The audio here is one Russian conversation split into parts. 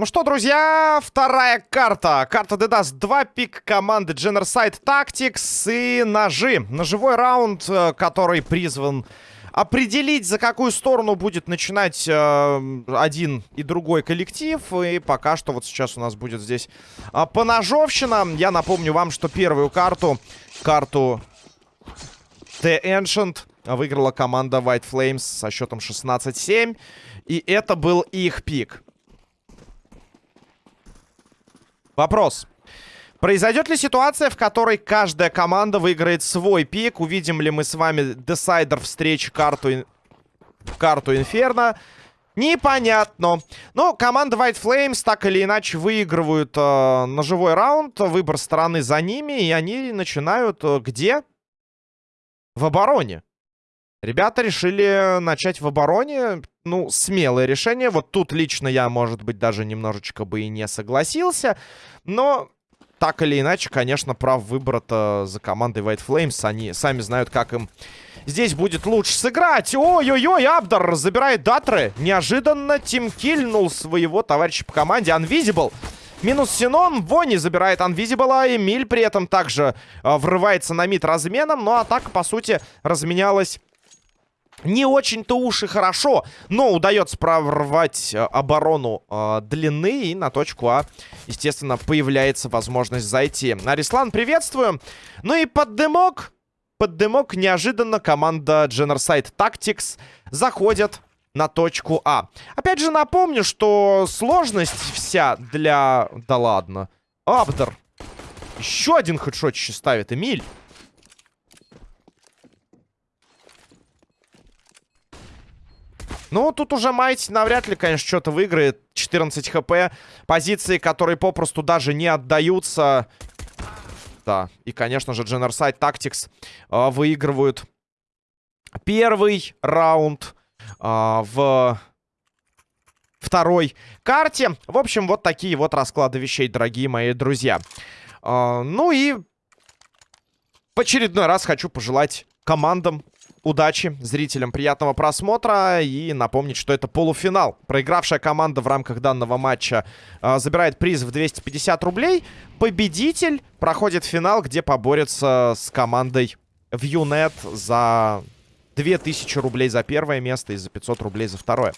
Ну что, друзья, вторая карта. Карта Dedas 2, пик команды Genocide Tactics и ножи. Ножевой раунд, э, который призван определить, за какую сторону будет начинать э, один и другой коллектив. И пока что вот сейчас у нас будет здесь э, поножовщина. Я напомню вам, что первую карту, карту The Ancient, выиграла команда White Flames со счетом 16-7. И это был их пик. Вопрос. Произойдет ли ситуация, в которой каждая команда выиграет свой пик? Увидим ли мы с вами десайдер встречи карту, карту Инферно? Непонятно. Но команда White Flames так или иначе выигрывают э, ножевой раунд. Выбор стороны за ними. И они начинают э, где? В обороне. Ребята решили начать в обороне. Ну, смелое решение. Вот тут лично я, может быть, даже немножечко бы и не согласился. Но, так или иначе, конечно, прав выбора-то за командой White Flames. Они сами знают, как им здесь будет лучше сыграть. Ой-ой-ой, Абдар забирает датры. Неожиданно Тим кильнул своего товарища по команде. Unvisible. Минус Синон. Вони забирает Анвизибла. Эмиль при этом также э, врывается на мид разменом. Но атака, по сути, разменялась не очень-то уж и хорошо, но удается прорвать э, оборону э, длины. И на точку А, естественно, появляется возможность зайти. Арислан, приветствую. Ну и под дымок, под дымок неожиданно команда Genocide Tactics заходит на точку А. Опять же напомню, что сложность вся для... Да ладно. Абдер. Еще один хедшотище ставит Эмиль. Ну, тут уже Майти навряд ли, конечно, что-то выиграет. 14 хп. Позиции, которые попросту даже не отдаются. Да, и, конечно же, Genocide Tactics э, выигрывают первый раунд э, в второй карте. В общем, вот такие вот расклады вещей, дорогие мои друзья. Э, ну и в очередной раз хочу пожелать командам удачи зрителям, приятного просмотра. И напомнить, что это полуфинал. Проигравшая команда в рамках данного матча э, забирает приз в 250 рублей. Победитель проходит финал, где поборется с командой Viewnet за 2000 рублей за первое место и за 500 рублей за второе.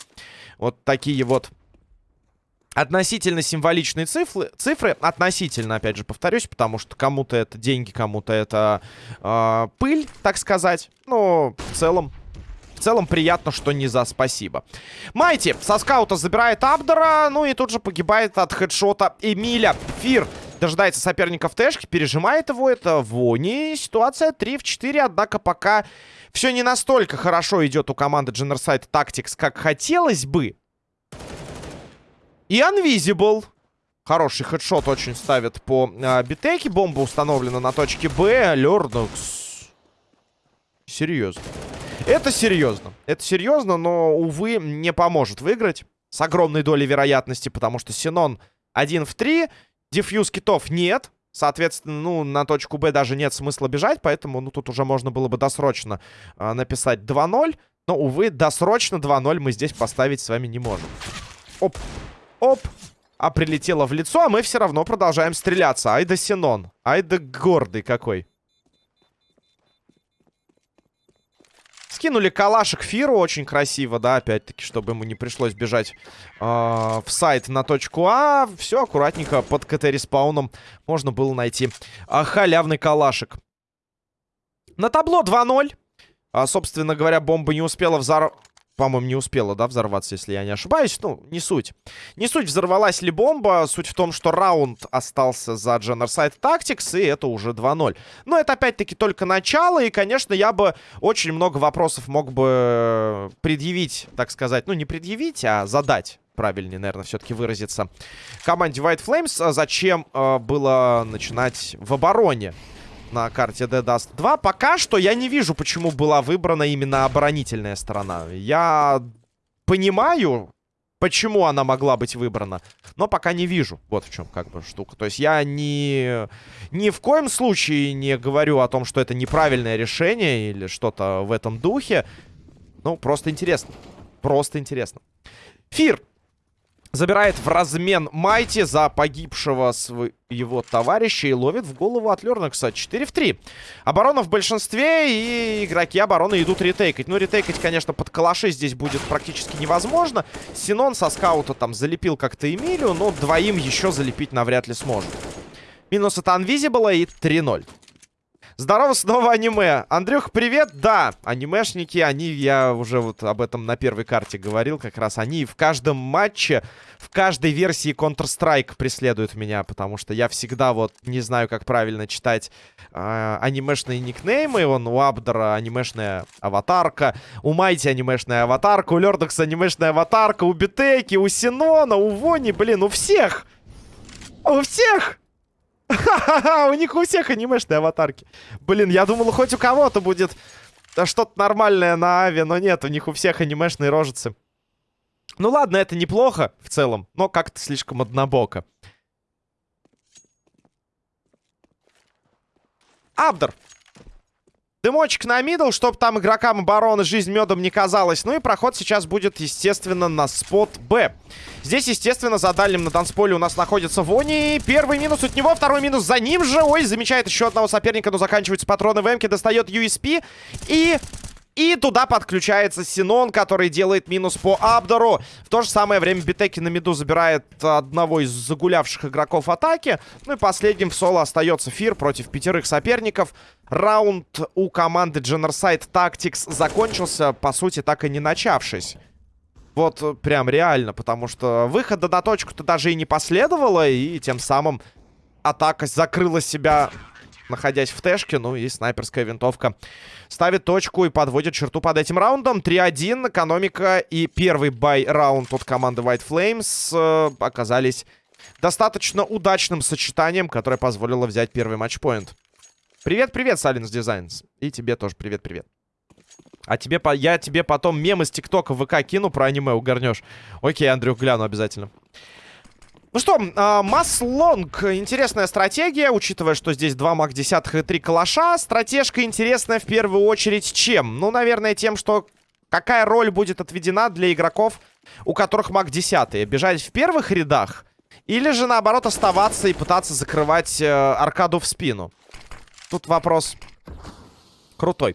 Вот такие вот относительно символичные цифры, цифры, относительно, опять же, повторюсь, потому что кому-то это деньги, кому-то это э, пыль, так сказать. Но в целом, в целом приятно, что не за спасибо. Майти со скаута забирает Абдера, ну и тут же погибает от хедшота Эмиля. Фир дожидается соперника в тэшке, пережимает его, это Вони. Ситуация 3 в 4, однако пока все не настолько хорошо идет у команды Genocide Tactics, как хотелось бы. И Unvisible. Хороший хедшот очень ставит по э, битеке. Бомба установлена на точке Б. Лернокс. Серьезно. Это серьезно. Это серьезно, но, увы, не поможет выиграть. С огромной долей вероятности, потому что Синон 1 в 3. Дефьюз китов нет. Соответственно, ну, на точку Б даже нет смысла бежать, поэтому, ну, тут уже можно было бы досрочно э, написать 2-0. Но, увы, досрочно 2-0 мы здесь поставить с вами не можем. Оп. Оп. А прилетело в лицо, а мы все равно продолжаем стреляться. Ай да Синон. Ай да гордый какой. Скинули калашек Фиру очень красиво, да, опять-таки, чтобы ему не пришлось бежать э, в сайт на точку А. Все аккуратненько под КТ-респауном можно было найти э, халявный калашек. На табло 2-0. А, собственно говоря, бомба не успела взорвать по-моему, не успела, да, взорваться, если я не ошибаюсь. Ну, не суть. Не суть, взорвалась ли бомба. Суть в том, что раунд остался за Genocide Tactics, и это уже 2-0. Но это, опять-таки, только начало, и, конечно, я бы очень много вопросов мог бы предъявить, так сказать. Ну, не предъявить, а задать правильнее, наверное, все-таки выразиться. Команде White Flames. А зачем э, было начинать в обороне? На карте Dead Dust 2. Пока что я не вижу, почему была выбрана именно оборонительная сторона. Я понимаю, почему она могла быть выбрана. Но пока не вижу. Вот в чем как бы штука. То есть я ни, ни в коем случае не говорю о том, что это неправильное решение или что-то в этом духе. Ну, просто интересно. Просто интересно. Фир забирает в размен Майти за погибшего своего товарища и ловит в голову от Лернакса 4 в 3. Оборона в большинстве, и игроки обороны идут ретейкать. Ну, ретейкать, конечно, под калаши здесь будет практически невозможно. Синон со скаута там залепил как-то Эмилию, но двоим еще залепить навряд ли сможет. Минус от Unvisible и 3-0. Здорово, снова аниме. Андрюх, привет. Да, анимешники, они, я уже вот об этом на первой карте говорил, как раз они в каждом матче, в каждой версии Counter-Strike преследуют меня, потому что я всегда вот не знаю, как правильно читать э, анимешные никнеймы. Он у Абдера анимешная аватарка, у Майти анимешная аватарка, у Лердокса анимешная аватарка, у Битеки, у Синона, у Вони, блин, у всех! У всех! Ха-ха-ха, у них у всех анимешные аватарки. Блин, я думал, хоть у кого-то будет что-то нормальное на Аве, но нет, у них у всех анимешные рожицы. Ну ладно, это неплохо в целом, но как-то слишком однобоко. Абдер. Дымочек на мидл, чтобы там игрокам обороны жизнь медом не казалась. Ну и проход сейчас будет, естественно, на спот Б. Здесь, естественно, за дальним на танцполе у нас находится Вони. Первый минус от него, второй минус за ним же. Ой, замечает еще одного соперника, но заканчиваются патроны в Эмке. Достает USP и и туда подключается Синон, который делает минус по Абдору. В то же самое время Битеки на миду забирает одного из загулявших игроков атаки. Ну и последним в соло остается Фир против пятерых соперников. Раунд у команды Genocide Tactics закончился, по сути, так и не начавшись. Вот прям реально, потому что выхода на точку-то даже и не последовало, и тем самым атака закрыла себя находясь в тэшке. Ну и снайперская винтовка ставит точку и подводит черту под этим раундом. 3-1. Экономика и первый бай-раунд от команды White Flames э, оказались достаточно удачным сочетанием, которое позволило взять первый матчпоинт. Привет-привет, Silence Designs. И тебе тоже привет-привет. А тебе, я тебе потом мем из ТикТока в ВК кину про аниме, угорнешь. Окей, Андрюх, гляну обязательно. Ну что, э, Масс Лонг. Интересная стратегия, учитывая, что здесь 2 маг 10 и 3 калаша. Стратежка интересная в первую очередь чем? Ну, наверное, тем, что какая роль будет отведена для игроков, у которых маг 10. Бежать в первых рядах? Или же, наоборот, оставаться и пытаться закрывать э, аркаду в спину? Тут вопрос крутой.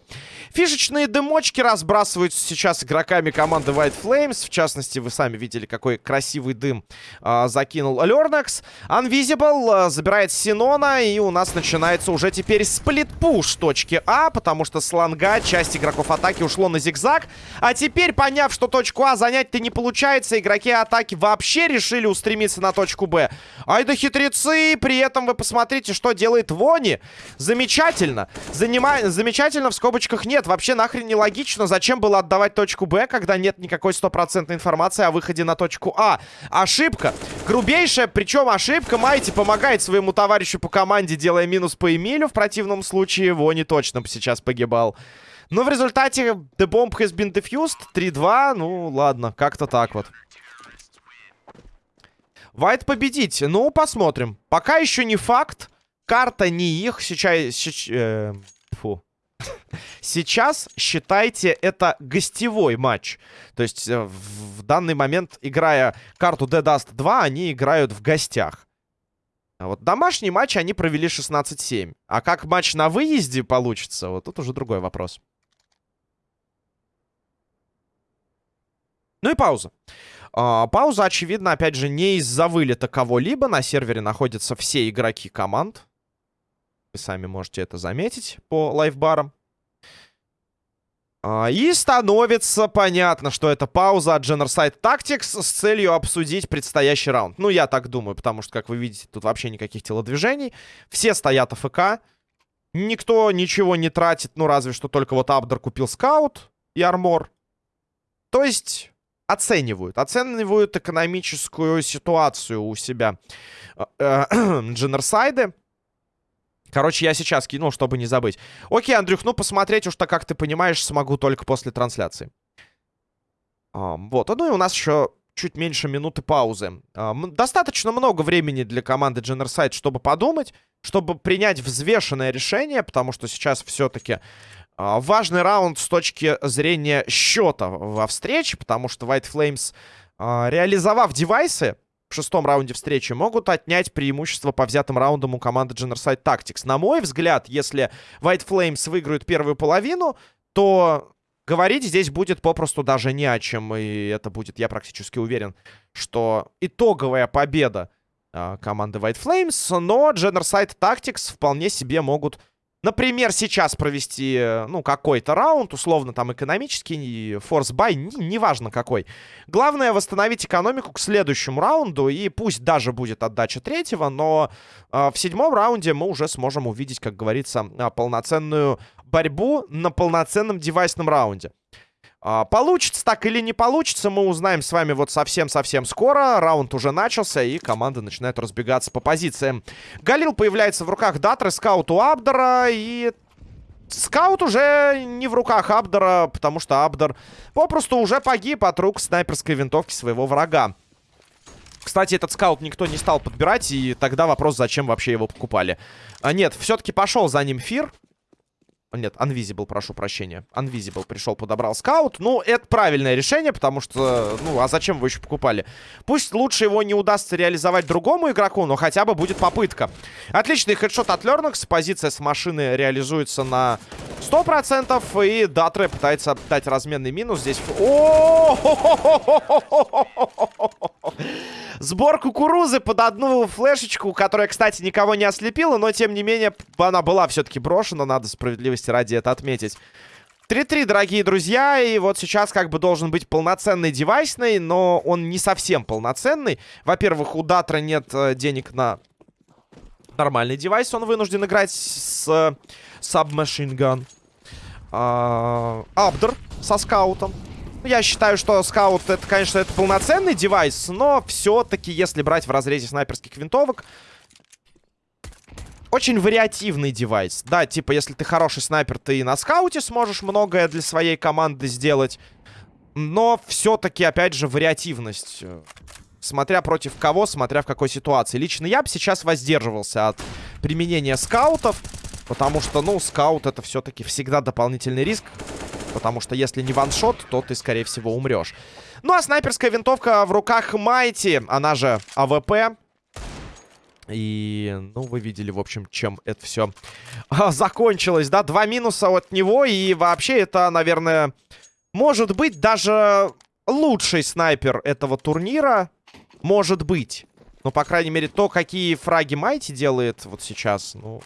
Фишечные дымочки разбрасываются сейчас игроками команды White Flames. В частности, вы сами видели, какой красивый дым э, закинул Лернакс. Unvisible э, забирает Синона. И у нас начинается уже теперь сплит-пуш точки А. Потому что с ланга часть игроков атаки ушло на зигзаг. А теперь, поняв, что точку А занять-то не получается, игроки атаки вообще решили устремиться на точку Б. Ай да хитрецы! При этом вы посмотрите, что делает Вони. Замечательно. Занима... Замечательно в скобочках нет вообще нахрен нелогично. Зачем было отдавать точку Б, когда нет никакой стопроцентной информации о выходе на точку А? Ошибка. Грубейшая, причем ошибка. Майти помогает своему товарищу по команде, делая минус по Эмилю. В противном случае его не точно бы сейчас погибал. Но в результате The Bomb has been defused. 3-2. Ну, ладно, как-то так вот. Вайт победить. Ну, посмотрим. Пока еще не факт. Карта не их. Сейчас... сейчас э, фу. Сейчас, считайте, это гостевой матч. То есть э, в данный момент, играя карту Dead Dust 2, они играют в гостях. А вот домашний матч они провели 16-7. А как матч на выезде получится, вот тут уже другой вопрос. Ну и пауза. А, пауза, очевидно, опять же, не из-за вылета кого-либо. На сервере находятся все игроки команд. Сами можете это заметить по лайфбарам. А, и становится понятно, что это пауза от Genocide Tactics с целью обсудить предстоящий раунд. Ну, я так думаю, потому что, как вы видите, тут вообще никаких телодвижений. Все стоят АФК. Никто ничего не тратит, ну, разве что только вот Абдер купил скаут и армор. То есть оценивают. Оценивают экономическую ситуацию у себя Дженерсайды. Короче, я сейчас кинул, чтобы не забыть. Окей, Андрюх, ну посмотреть уж так, как ты понимаешь, смогу только после трансляции. А, вот, ну и у нас еще чуть меньше минуты паузы. А, достаточно много времени для команды Genocide, чтобы подумать, чтобы принять взвешенное решение, потому что сейчас все-таки а, важный раунд с точки зрения счета во встрече, потому что White Flames, а, реализовав девайсы, в шестом раунде встречи могут отнять преимущество по взятым раундам у команды Genocide Tactics. На мой взгляд, если White Flames выиграют первую половину, то говорить здесь будет попросту даже не о чем. И это будет, я практически уверен, что итоговая победа э, команды White Flames. Но Genocide Tactics вполне себе могут Например, сейчас провести, э, ну, какой-то раунд, условно, там, экономический, force-buy, неважно какой. Главное восстановить экономику к следующему раунду, и пусть даже будет отдача третьего, но э, в седьмом раунде мы уже сможем увидеть, как говорится, э, полноценную борьбу на полноценном девайсном раунде. А, получится так или не получится, мы узнаем с вами вот совсем-совсем скоро. Раунд уже начался, и команда начинает разбегаться по позициям. Галил появляется в руках Датры, скаут у Абдера, и... Скаут уже не в руках Абдера, потому что Абдер попросту уже погиб от рук снайперской винтовки своего врага. Кстати, этот скаут никто не стал подбирать, и тогда вопрос, зачем вообще его покупали. А нет, все-таки пошел за ним Фир. Нет, Unvisible, прошу прощения. Unvisible пришел, подобрал скаут. Ну, это правильное решение, потому что... Ну, а зачем вы еще покупали? Пусть лучше его не удастся реализовать другому игроку, но хотя бы будет попытка. Отличный хедшот от Лернакс. Позиция с машины реализуется на 100%. И Датре пытается дать разменный минус. Здесь... О! Сбор кукурузы под одну флешечку, которая, кстати, никого не ослепила, но, тем не менее, она была все-таки брошена, надо справедливости ради это отметить. 3-3, дорогие друзья, и вот сейчас как бы должен быть полноценный девайсный, но он не совсем полноценный. Во-первых, у Датра нет э, денег на нормальный девайс, он вынужден играть с э, Submachine Gun. А, Абдер со скаутом. Я считаю, что скаут, это, конечно, это полноценный девайс, но все-таки, если брать в разрезе снайперских винтовок, очень вариативный девайс. Да, типа, если ты хороший снайпер, ты и на скауте сможешь многое для своей команды сделать. Но все-таки, опять же, вариативность. Смотря против кого, смотря в какой ситуации. Лично я бы сейчас воздерживался от применения скаутов. Потому что, ну, скаут это все-таки всегда дополнительный риск. Потому что если не one-shot, то ты, скорее всего, умрешь. Ну, а снайперская винтовка в руках Майти, она же АВП. И, ну, вы видели, в общем, чем это все а, закончилось, да? Два минуса от него, и вообще это, наверное, может быть даже лучший снайпер этого турнира. Может быть. Ну, по крайней мере, то, какие фраги Майти делает вот сейчас, ну,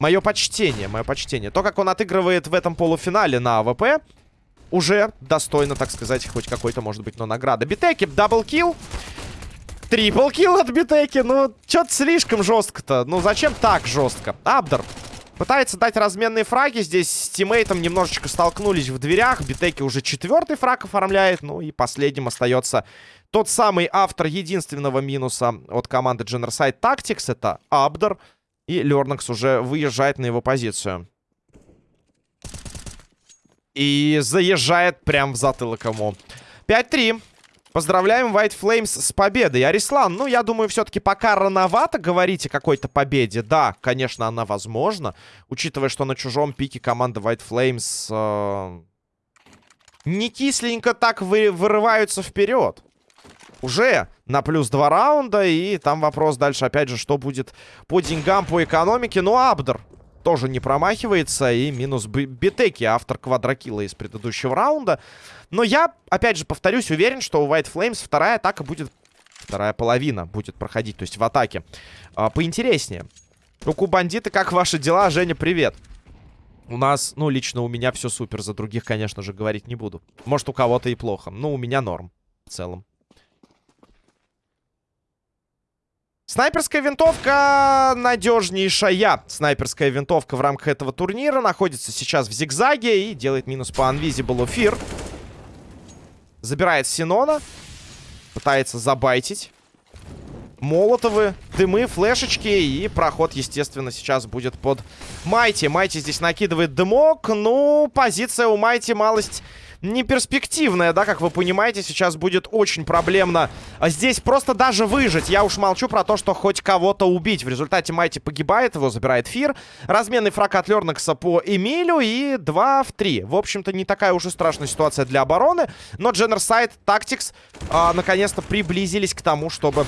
Мое почтение, мое почтение. То, как он отыгрывает в этом полуфинале на АВП, уже достойно, так сказать, хоть какой-то, может быть, но награда. Битеки, double kill. Triple kill от Битеки. Ну, что-то слишком жестко-то. Ну, зачем так жестко? Абдер пытается дать разменные фраги. Здесь с тиммейтом немножечко столкнулись в дверях. Битеки уже четвертый фраг оформляет. Ну, и последним остается тот самый автор единственного минуса от команды Genocide Tactics. Это Абдер. И Лернакс уже выезжает на его позицию. И заезжает прям в затылок ему. 5-3. Поздравляем White Flames с победой. Арислан, ну, я думаю, все-таки пока рановато говорить о какой-то победе. Да, конечно, она возможна. Учитывая, что на чужом пике команда White Flames э, не кисленько так вы, вырываются вперед уже на плюс два раунда. И там вопрос дальше, опять же, что будет по деньгам, по экономике. Ну, Абдер тоже не промахивается. И минус Битеки, автор квадрокила из предыдущего раунда. Но я, опять же, повторюсь, уверен, что у White Flames вторая атака будет... Вторая половина будет проходить, то есть в атаке. А, поинтереснее. Руку бандиты, как ваши дела? Женя, привет. У нас, ну, лично у меня все супер. За других, конечно же, говорить не буду. Может, у кого-то и плохо. Но у меня норм в целом. Снайперская винтовка надежнейшая. Снайперская винтовка в рамках этого турнира находится сейчас в зигзаге и делает минус по Unvisible Fear. Забирает Синона. Пытается забайтить. Молотовы, дымы, флешечки. И проход, естественно, сейчас будет под Майти. Майти здесь накидывает дымок. Ну, позиция у Майти малость не перспективная, да, как вы понимаете, сейчас будет очень проблемно здесь просто даже выжить. Я уж молчу про то, что хоть кого-то убить. В результате Майти погибает, его забирает Фир. Разменный фраг от Лернекса по Эмилю и 2 в 3. В общем-то, не такая уж и страшная ситуация для обороны, но Дженерсайд, Тактикс а, наконец-то приблизились к тому, чтобы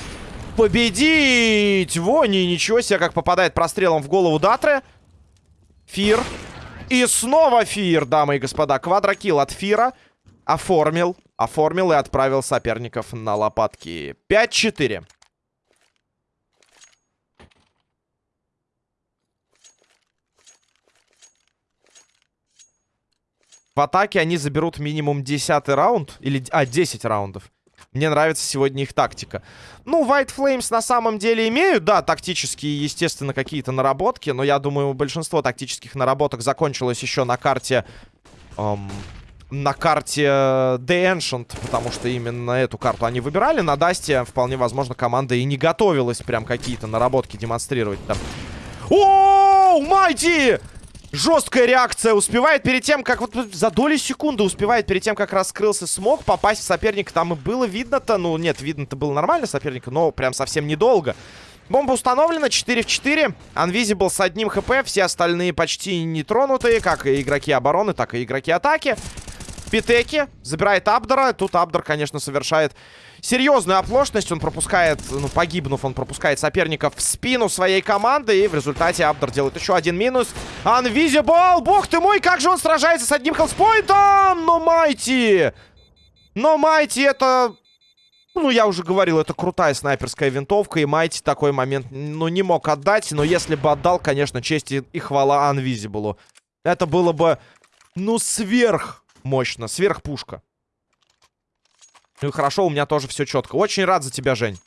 победить! Вони, ничего себе, как попадает прострелом в голову Датры. Фир. И снова Фир, дамы и господа. Квадрокилл от Фира. Оформил. Оформил и отправил соперников на лопатки. 5-4. В атаке они заберут минимум 10 раунд. Или, а, 10 раундов. Мне нравится сегодня их тактика. Ну, White Flames на самом деле имеют, да, тактические, естественно, какие-то наработки. Но я думаю, большинство тактических наработок закончилось еще на карте... Эм, на карте The Ancient, потому что именно эту карту они выбирали. На Дасте, вполне возможно, команда и не готовилась прям какие-то наработки демонстрировать там. О, Майти! Жесткая реакция. Успевает перед тем, как вот за доли секунды успевает перед тем, как раскрылся смог, попасть в соперника. Там и было видно-то. Ну, нет, видно-то было нормально соперника, но прям совсем недолго. Бомба установлена, 4 в 4. Unvisible с одним хп, все остальные почти нетронутые, как и игроки обороны, так и игроки атаки. Питеки забирает Абдора. Тут Абдор, конечно, совершает серьезную оплошность. Он пропускает, ну, погибнув, он пропускает соперника в спину своей команды. И в результате Абдор делает еще один минус. Unvisible! Бог ты мой, как же он сражается с одним хелспоинтом! Но Майти! Но Майти это... Ну, я уже говорил, это крутая снайперская винтовка, и Майти такой момент, ну, не мог отдать, но если бы отдал, конечно, честь и, и хвала Unvisible. Это было бы, ну, сверх мощно, сверхпушка. Ну и хорошо, у меня тоже все четко. Очень рад за тебя, Жень.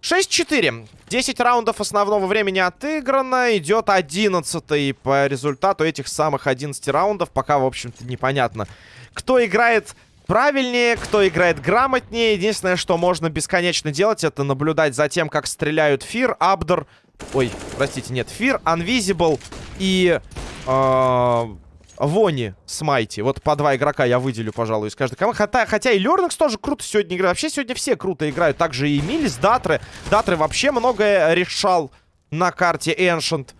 Шесть четыре. Десять раундов основного времени отыграно. Идет одиннадцатый по результату этих самых 11 раундов. Пока, в общем-то, непонятно, кто играет правильнее, кто играет грамотнее. Единственное, что можно бесконечно делать, это наблюдать за тем, как стреляют Фир, Абдор Ой, простите, нет. Фир, Unvisible и... Э, Вони с. Вот по два игрока я выделю, пожалуй, из каждой команды. Хотя, хотя и Лернекс тоже круто сегодня играет. Вообще сегодня все круто играют. Также и Милис, Датры. Датры вообще многое решал на карте Ancient.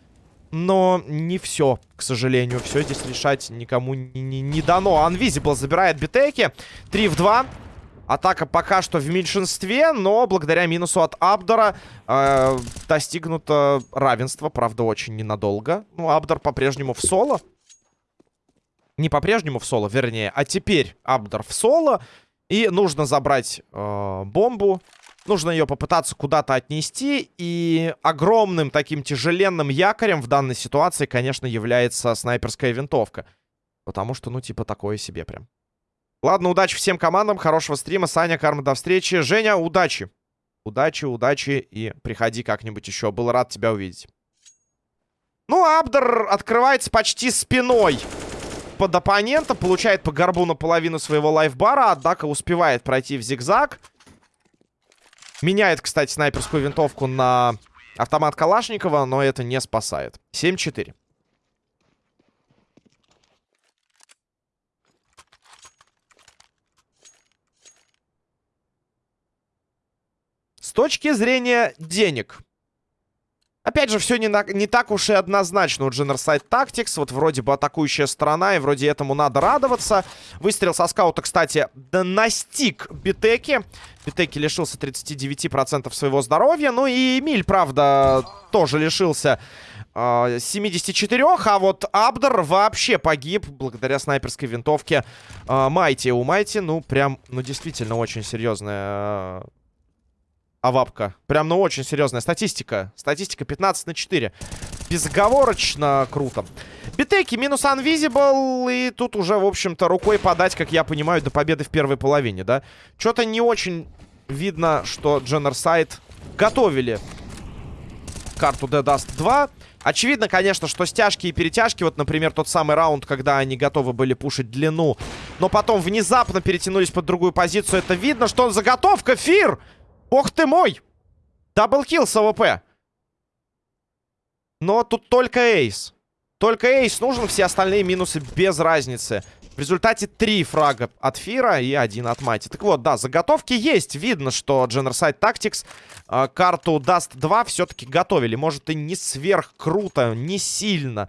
Но не все, к сожалению. Все здесь решать никому не, не, не дано. Unvisible забирает битеки. 3 в 2. Атака пока что в меньшинстве, но благодаря минусу от Абдора э, достигнуто равенство. Правда, очень ненадолго. Ну, Абдор по-прежнему в соло. Не по-прежнему в соло, вернее, а теперь Абдор в соло. И нужно забрать э, бомбу. Нужно ее попытаться куда-то отнести. И огромным таким тяжеленным якорем в данной ситуации, конечно, является снайперская винтовка. Потому что, ну, типа, такое себе прям. Ладно, удачи всем командам, хорошего стрима. Саня, Карма, до встречи. Женя, удачи. Удачи, удачи и приходи как-нибудь еще. Был рад тебя увидеть. Ну, Абдер открывается почти спиной под оппонента. Получает по горбу наполовину своего лайфбара. Однако успевает пройти в зигзаг. Меняет, кстати, снайперскую винтовку на автомат Калашникова, но это не спасает. 7-4. С точки зрения денег. Опять же, все не, на, не так уж и однозначно у Generside Tactics. Вот вроде бы атакующая сторона, и вроде этому надо радоваться. Выстрел со скаута, кстати, да настиг Битеки. Битеки лишился 39% своего здоровья. Ну и Эмиль, правда, тоже лишился э, 74. А вот Абдер вообще погиб благодаря снайперской винтовке э, Майти. У Майти, ну, прям, ну, действительно очень серьезная... Авапка. Прям, ну, очень серьезная статистика. Статистика 15 на 4. Безоговорочно круто. Битеки минус Unvisible. И тут уже, в общем-то, рукой подать, как я понимаю, до победы в первой половине, да? Что-то не очень видно, что Genocide готовили карту de_dust2. Очевидно, конечно, что стяжки и перетяжки, вот, например, тот самый раунд, когда они готовы были пушить длину, но потом внезапно перетянулись под другую позицию, это видно, что он заготовка, Фир! Ох ты мой! Double kill с АВП. Но тут только эйс. Только эйс нужен, все остальные минусы без разницы. В результате три фрага от Фира и один от Майти. Так вот, да, заготовки есть. Видно, что Generside Tactics э, карту Dust 2 все-таки готовили. Может и не сверх круто, не сильно.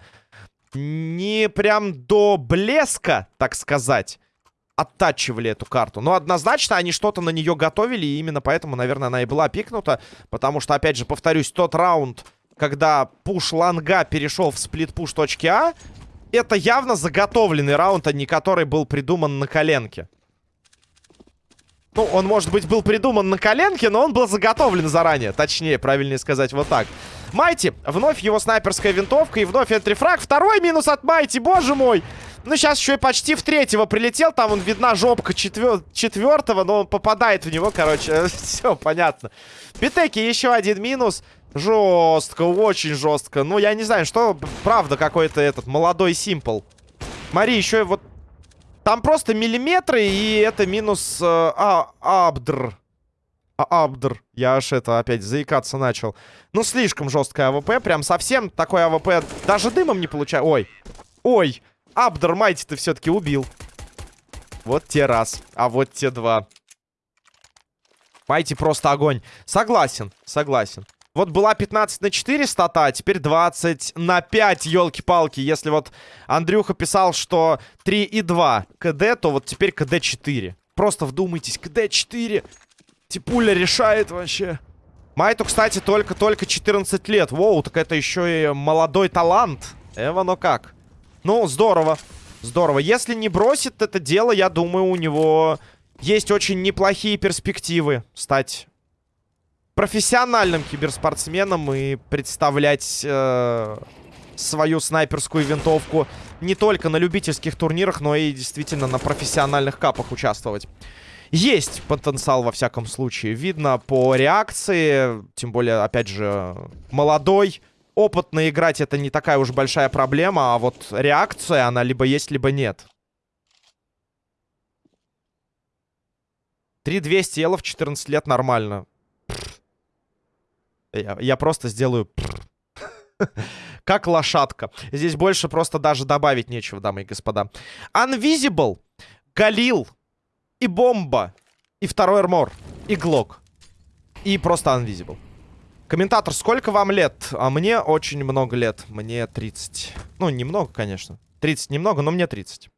Не прям до блеска, так сказать оттачивали эту карту. Но однозначно они что-то на нее готовили, и именно поэтому, наверное, она и была пикнута. Потому что, опять же, повторюсь, тот раунд, когда пуш ланга перешел в сплит-пуш точки А, это явно заготовленный раунд, а не который был придуман на коленке. Ну, он, может быть, был придуман на коленке, но он был заготовлен заранее. Точнее, правильнее сказать вот так. Майти, вновь его снайперская винтовка и вновь энтрифраг. Второй минус от Майти, боже мой! Ну, сейчас еще и почти в третьего прилетел. Там он видна жопка четвер... четвертого, но он попадает в него, короче. Все, понятно. Битеки еще один минус. Жестко, очень жестко. Ну, я не знаю, что, правда, какой-то этот молодой симпл. Мари, еще и вот... Там просто миллиметры, и это минус э, а, Абдр. А, Абдр. Я аж это опять заикаться начал. Ну, слишком жесткая АВП. Прям совсем такой АВП даже дымом не получаю. Ой. Ой. Абдр Майти ты все-таки убил. Вот те раз. А вот те два. Майти просто огонь. Согласен, согласен. Вот была 15 на 4 стата, а теперь 20 на 5, елки-палки. Если вот Андрюха писал, что 3 и 2 КД, то вот теперь КД 4. Просто вдумайтесь, КД 4. Типуля решает вообще. Майту, кстати, только-только 14 лет. Воу, так это еще и молодой талант. Эва, ну как? Ну, здорово. Здорово. Если не бросит это дело, я думаю, у него есть очень неплохие перспективы стать профессиональным киберспортсменом и представлять э, свою снайперскую винтовку не только на любительских турнирах, но и действительно на профессиональных капах участвовать. Есть потенциал во всяком случае. Видно по реакции, тем более, опять же, молодой опытно играть это не такая уж большая проблема, а вот реакция, она либо есть, либо нет. 3200 ела в 14 лет нормально. Я, я просто сделаю... как лошадка. Здесь больше просто даже добавить нечего, дамы и господа. Unvisible, Галил и Бомба, и второй армор, и Глок. И просто Unvisible. Комментатор, сколько вам лет? А мне очень много лет. Мне 30. Ну, немного, конечно. 30 немного, но мне 30.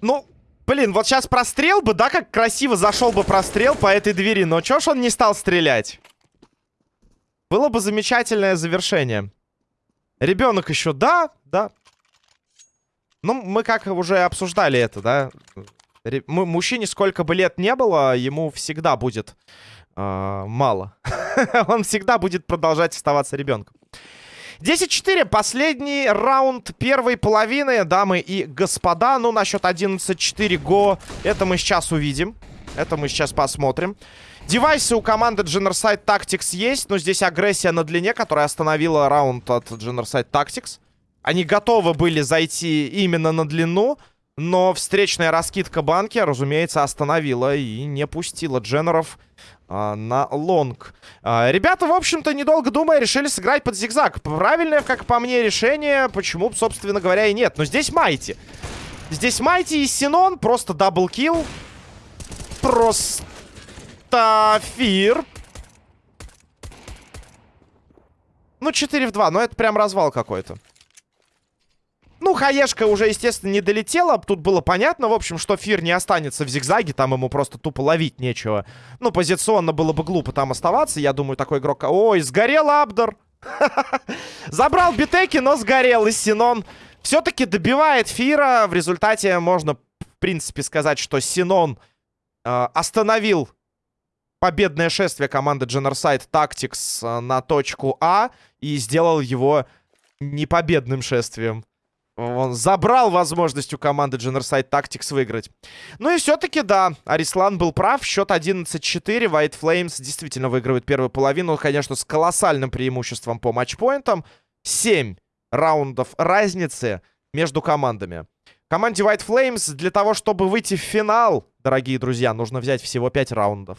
Ну, блин, вот сейчас прострел бы, да, как красиво зашел бы прострел по этой двери. Но чё ж он не стал стрелять? Было бы замечательное завершение. Ребенок еще, да, да. Ну, мы как уже обсуждали это, да. Мужчине сколько бы лет не было, ему всегда будет э, мало. Он всегда будет продолжать оставаться ребенком. 10-4, последний раунд первой половины, дамы и господа. Ну, насчет 11-4 го, это мы сейчас увидим. Это мы сейчас посмотрим. Девайсы у команды Generside Tactics есть, но здесь агрессия на длине, которая остановила раунд от Generside Tactics. Они готовы были зайти именно на длину, но встречная раскидка банки, разумеется, остановила и не пустила Дженнеров а, на лонг. А, ребята, в общем-то, недолго думая, решили сыграть под зигзаг. Правильное, как по мне, решение. Почему, собственно говоря, и нет. Но здесь Майти. Здесь Майти и Синон. Просто double kill. Просто фир. Ну, 4 в 2. Но это прям развал какой-то. Ну, Хаешка уже, естественно, не долетела. Тут было понятно, в общем, что Фир не останется в зигзаге. Там ему просто тупо ловить нечего. Ну, позиционно было бы глупо там оставаться. Я думаю, такой игрок... Ой, сгорел Абдр. Забрал битеки, но сгорел. И Синон все-таки добивает Фира. В результате можно, в принципе, сказать, что Синон э, остановил победное шествие команды Generside Tactics э, на точку А и сделал его непобедным шествием. Он забрал возможность у команды Generside Tactics выиграть. Ну и все-таки, да, Арислан был прав. Счет 11-4. White Flames действительно выигрывает первую половину. Конечно, с колоссальным преимуществом по матчпоинтам. 7 раундов разницы между командами. Команде White Flames для того, чтобы выйти в финал, дорогие друзья, нужно взять всего 5 раундов.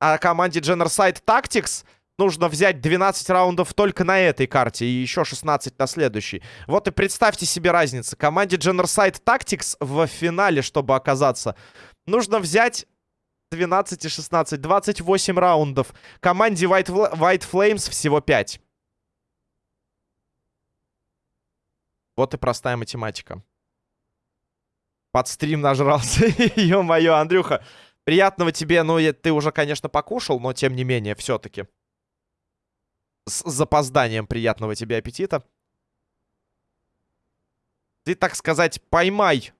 А команде Generside Tactics нужно взять 12 раундов только на этой карте и еще 16 на следующей. Вот и представьте себе разницу. Команде Generside Tactics в финале, чтобы оказаться, нужно взять 12 и 16, 28 раундов. Команде White, White Flames всего 5. Вот и простая математика. Под стрим нажрался. Ё-моё, Андрюха. Приятного тебе. Ну, ты уже, конечно, покушал, но тем не менее, все-таки. С запозданием приятного тебе аппетита. Ты, так сказать, поймай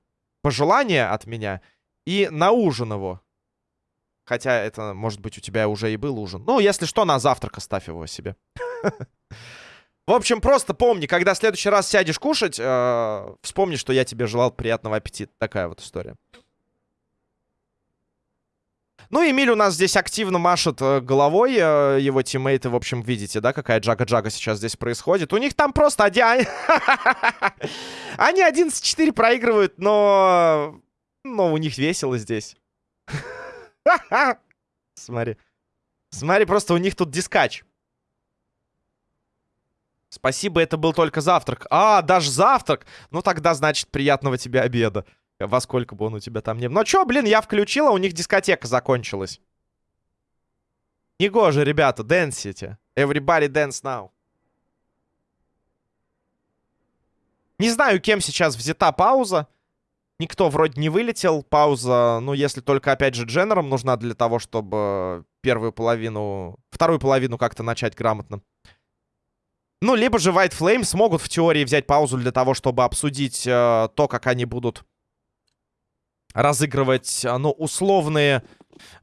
пожелание от меня и на ужин его. Хотя это, может быть, у тебя уже и был ужин. Ну, если что, на завтрак оставь его себе. В общем, просто помни, когда в следующий раз сядешь кушать, э, вспомни, что я тебе желал приятного аппетита. Такая вот история. Ну, Эмиль у нас здесь активно машет э, головой, э, его тиммейты, в общем, видите, да, какая джага-джага сейчас здесь происходит. У них там просто один... Они 11-4 проигрывают, но... Но у них весело здесь. Смотри. Смотри, просто у них тут дискач. Спасибо, это был только завтрак. А, даже завтрак? Ну тогда, значит, приятного тебе обеда. Во сколько бы он у тебя там не был. Ну чё, блин, я включила, у них дискотека закончилась. Негоже, ребята, дэнсите. Everybody dance now. Не знаю, кем сейчас взята пауза. Никто вроде не вылетел. Пауза, ну, если только, опять же, дженером нужна для того, чтобы первую половину... Вторую половину как-то начать грамотно. Ну, либо же White Flame смогут в теории взять паузу для того, чтобы обсудить э, то, как они будут разыгрывать, э, ну, условные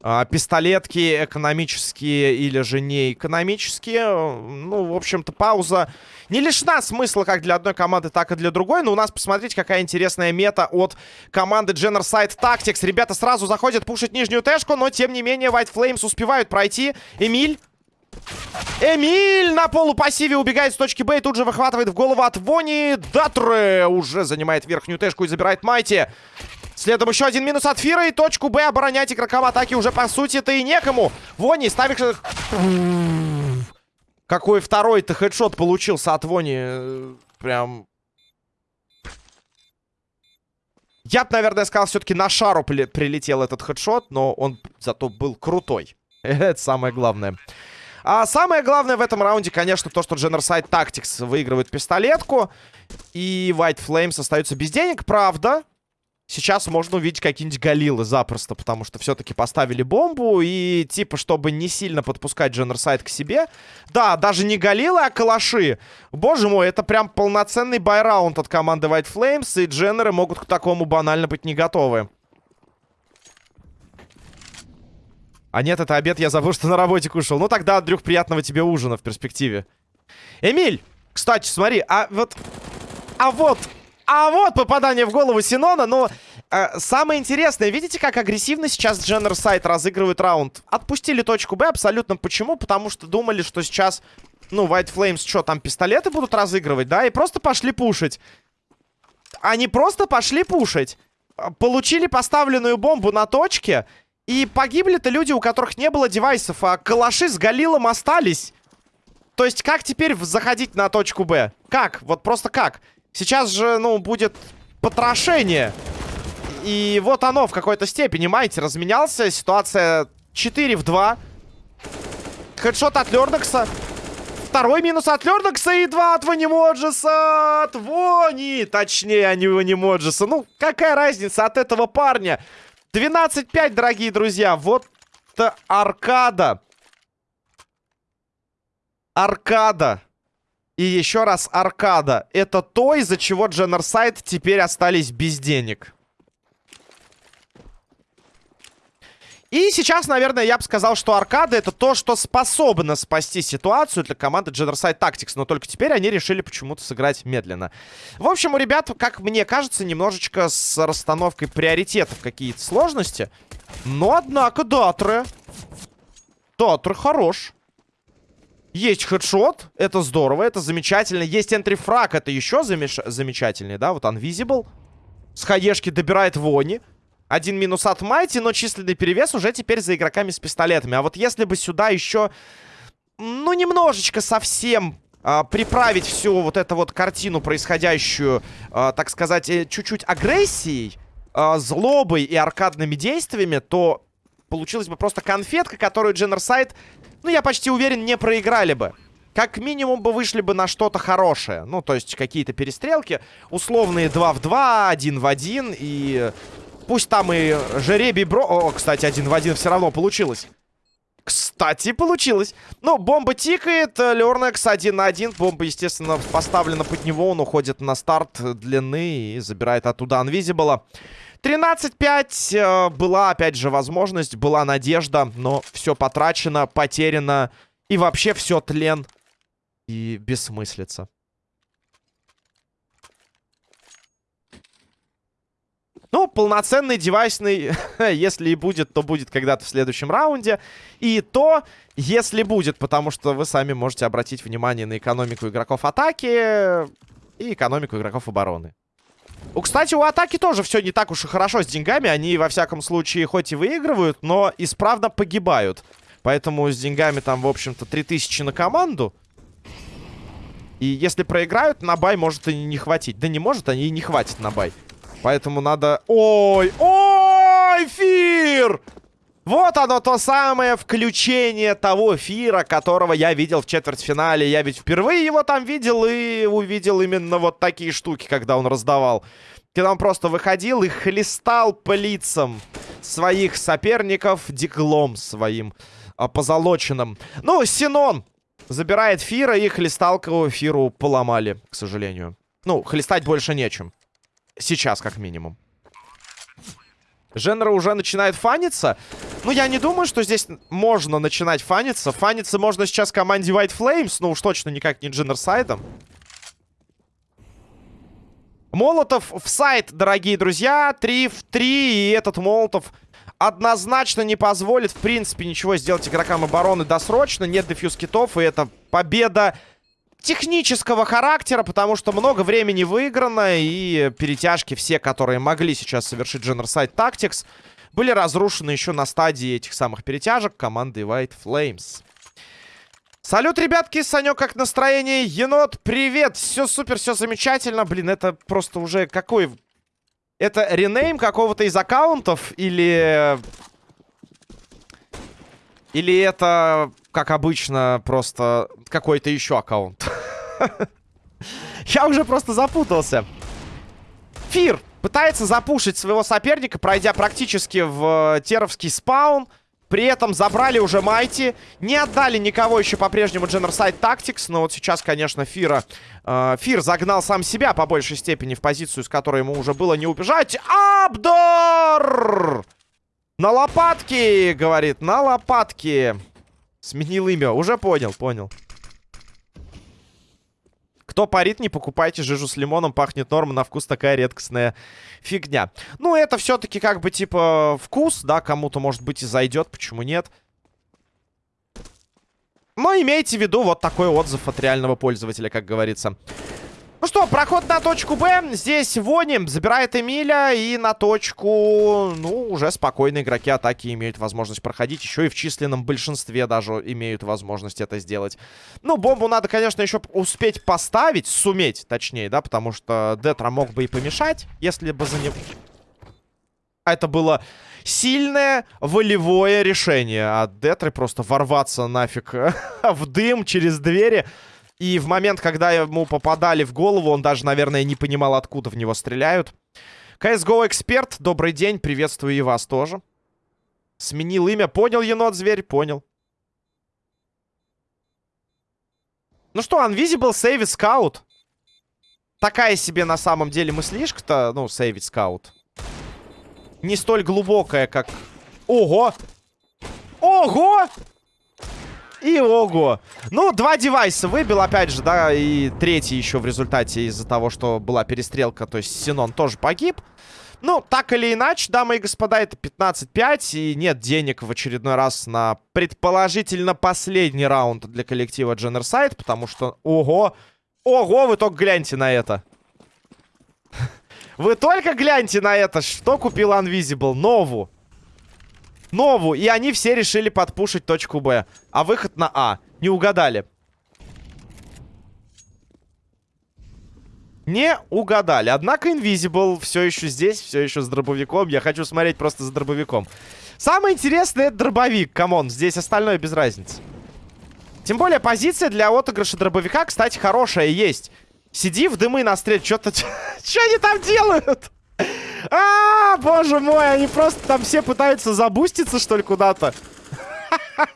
э, пистолетки экономические или же не экономические. Ну, в общем-то, пауза не лишена смысла как для одной команды, так и для другой. Но у нас, посмотрите, какая интересная мета от команды Generside Tactics. Ребята сразу заходят пушить нижнюю тэшку, но, тем не менее, White Flames успевают пройти. Эмиль Эмиль на полупассиве убегает с точки Б и тут же выхватывает в голову от Вони. Датре уже занимает верхнюю тэшку и забирает Майти. Следом еще один минус от Фира и точку Б оборонять игрокам атаки уже по сути-то и некому. Вони ставишь... Какой второй-то хедшот получился от Вони. Прям... Я бы, наверное, сказал, все-таки на шару прилетел этот хедшот, но он зато был крутой. Это самое главное. А самое главное в этом раунде, конечно, то, что Generside Tactics выигрывает пистолетку. И White Flames остаются без денег. Правда, сейчас можно увидеть какие-нибудь галилы запросто, потому что все-таки поставили бомбу. И типа, чтобы не сильно подпускать Generside к себе. Да, даже не галилы, а калаши. Боже мой, это прям полноценный байраунд от команды White Flames. И Дженнеры могут к такому банально быть не готовы. А нет, это обед, я забыл, что на работе кушал. Ну тогда, Андрюх, приятного тебе ужина в перспективе. Эмиль, кстати, смотри, а вот... А вот... А вот попадание в голову Синона, но... Э, самое интересное, видите, как агрессивно сейчас Дженнер Сайт разыгрывает раунд? Отпустили точку Б абсолютно почему? Потому что думали, что сейчас, ну, White Flames, что, там пистолеты будут разыгрывать, да? И просто пошли пушить. Они просто пошли пушить. Получили поставленную бомбу на точке и погибли-то люди, у которых не было девайсов, а калаши с Галилом остались. То есть как теперь заходить на точку Б? Как? Вот просто как? Сейчас же, ну, будет потрошение. И вот оно в какой-то степени, понимаете, разменялся. Ситуация 4 в 2. Хедшот от Лернакса. Второй минус от Лернакса и два от Ванимоджеса. От Вони. Точнее, а Ванимоджеса. Ну, какая разница от этого парня? 12-5, дорогие друзья. Вот аркада. Аркада. И еще раз аркада. Это то, из-за чего Дженнерсайд теперь остались без денег. И сейчас, наверное, я бы сказал, что аркада это то, что способно спасти ситуацию для команды Genocide Tactics. Но только теперь они решили почему-то сыграть медленно. В общем, у ребят, как мне кажется, немножечко с расстановкой приоритетов какие-то сложности. Но, однако, Датре. Датре хорош. Есть хедшот, это здорово, это замечательно. Есть энтрифраг, это еще замеш... замечательнее, да? Вот Unvisible. С хаешки добирает Вони. Один минус от Майти, но численный перевес уже теперь за игроками с пистолетами. А вот если бы сюда еще, ну, немножечко совсем а, приправить всю вот эту вот картину, происходящую, а, так сказать, э, чуть-чуть агрессией, а, злобой и аркадными действиями, то получилась бы просто конфетка, которую Дженерсайд, ну, я почти уверен, не проиграли бы. Как минимум бы вышли бы на что-то хорошее. Ну, то есть какие-то перестрелки. Условные 2 в 2, 1 в 1. И пусть там и жеребий бро... О, кстати, 1 в 1 все равно получилось. Кстати, получилось. Ну, бомба тикает. Лернекс 1 на 1. Бомба, естественно, поставлена под него. Он уходит на старт длины и забирает оттуда Анвизибла. 13-5. Э, была, опять же, возможность, была надежда. Но все потрачено, потеряно. И вообще все тлен и бессмыслица. Ну, полноценный девайсный, если и будет, то будет когда-то в следующем раунде. И то, если будет, потому что вы сами можете обратить внимание на экономику игроков атаки и экономику игроков обороны. У, кстати, у атаки тоже все не так уж и хорошо с деньгами. Они, во всяком случае, хоть и выигрывают, но исправно погибают. Поэтому с деньгами там, в общем-то, 3000 на команду. И если проиграют, на бай может и не хватить. Да не может, они и не хватит на бай. Поэтому надо... Ой! Ой! Фир! Вот оно, то самое включение того Фира, которого я видел в четвертьфинале. Я ведь впервые его там видел и увидел именно вот такие штуки, когда он раздавал. Когда он просто выходил и хлестал по лицам своих соперников диглом своим а, позолоченным. Ну, Синон Забирает Фира, и хлесталку Фиру поломали, к сожалению. Ну, хлестать больше нечем. Сейчас, как минимум. Женра уже начинает фаниться. Ну, я не думаю, что здесь можно начинать фаниться. Фаниться можно сейчас команде White Flames, но уж точно никак не Дженнерсайдом. Молотов в сайт, дорогие друзья. 3 в 3. И этот Молотов однозначно не позволит, в принципе, ничего сделать игрокам обороны досрочно. Нет дефьюз китов, и это победа технического характера, потому что много времени выиграно, и перетяжки все, которые могли сейчас совершить Generside Tactics, были разрушены еще на стадии этих самых перетяжек команды White Flames. Салют, ребятки, Санек, как настроение? Енот, привет! Все супер, все замечательно. Блин, это просто уже какой это ренейм какого-то из аккаунтов или... Или это, как обычно, просто какой-то еще аккаунт? Я уже просто запутался. Фир пытается запушить своего соперника, пройдя практически в теровский спаун. При этом забрали уже Майти. Не отдали никого еще по-прежнему Generside Tactics. Но вот сейчас, конечно, Фира... Э, Фир загнал сам себя по большей степени в позицию, с которой ему уже было не убежать. Абдор! На лопатки, говорит, на лопатки. Сменил имя. Уже понял, понял. Кто парит, не покупайте жижу с лимоном, пахнет норм, на вкус такая редкостная фигня. Ну, это все-таки как бы типа вкус, да, кому-то может быть и зайдет, почему нет. Но имейте в виду вот такой отзыв от реального пользователя, как говорится. Ну что, проход на точку Б. Здесь Вони забирает Эмиля. И на точку, ну, уже спокойно игроки атаки имеют возможность проходить. Еще и в численном большинстве даже имеют возможность это сделать. Ну, бомбу надо, конечно, еще успеть поставить. Суметь, точнее, да, потому что Детра мог бы и помешать, если бы за него... Это было сильное волевое решение от Детры просто ворваться нафиг в дым через двери. И в момент, когда ему попадали в голову, он даже, наверное, не понимал, откуда в него стреляют. CSGO Эксперт, добрый день, приветствую и вас тоже. Сменил имя, понял, енот-зверь, понял. Ну что, Unvisible Save Scout. Такая себе на самом деле мыслишка-то, ну, Save Scout. Не столь глубокая, как... Ого! Ого! И ого. Ну, два девайса выбил, опять же, да, и третий еще в результате из-за того, что была перестрелка, то есть Синон тоже погиб. Ну, так или иначе, дамы и господа, это 15-5, и нет денег в очередной раз на предположительно последний раунд для коллектива Дженерсайд, потому что, ого, ого, вы только гляньте на это. Вы только гляньте на это. Что купил Unvisible? Нову. Нову. И они все решили подпушить точку Б. А выход на А. Не угадали. Не угадали. Однако Invisible все еще здесь, все еще с дробовиком. Я хочу смотреть просто за дробовиком. Самое интересное это дробовик. Come on, здесь остальное без разницы. Тем более позиция для отыгрыша дробовика, кстати, хорошая есть. Сиди в дымы на стрель. Что-то... Что они там делают? А, боже мой, они просто там все пытаются забуститься, что ли, куда-то.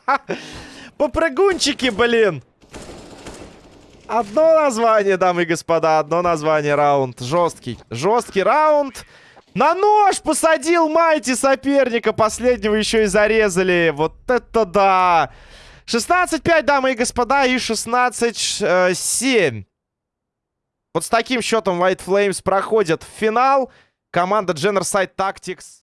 Попрыгунчики, блин. Одно название, дамы и господа, одно название раунд. Жесткий, жесткий раунд. На нож посадил Майти соперника. Последнего еще и зарезали. Вот это да. 16-5, дамы и господа, и 16-7. Вот с таким счетом White Flames проходят в финал. Команда Generside Tactics